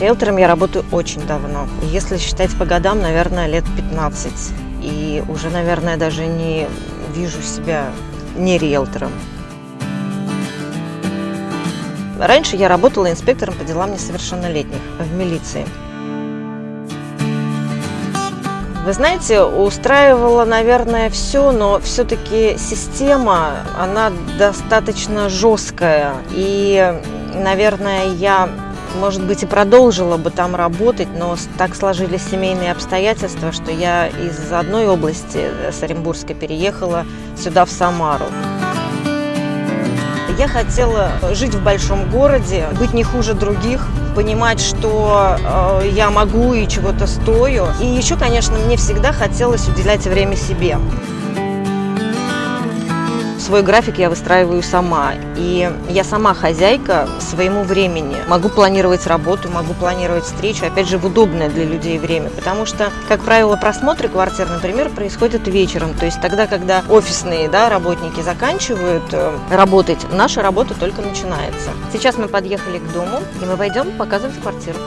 Риэлтором я работаю очень давно. Если считать по годам, наверное, лет 15. И уже, наверное, даже не вижу себя не риэлтором. Раньше я работала инспектором по делам несовершеннолетних в милиции. Вы знаете, устраивала, наверное, все, но все-таки система, она достаточно жесткая. И, наверное, я, может быть, и продолжила бы там работать, но так сложились семейные обстоятельства, что я из одной области, э, с Оренбургской, переехала сюда, в Самару. Я хотела жить в большом городе, быть не хуже других, понимать, что э, я могу и чего-то стою. И еще, конечно, мне всегда хотелось уделять время себе свой график я выстраиваю сама. И я сама хозяйка своему времени. Могу планировать работу, могу планировать встречу, опять же, в удобное для людей время. Потому что, как правило, просмотры квартир, например, происходят вечером. То есть тогда, когда офисные да, работники заканчивают э, работать, наша работа только начинается. Сейчас мы подъехали к дому, и мы пойдем показывать квартиру.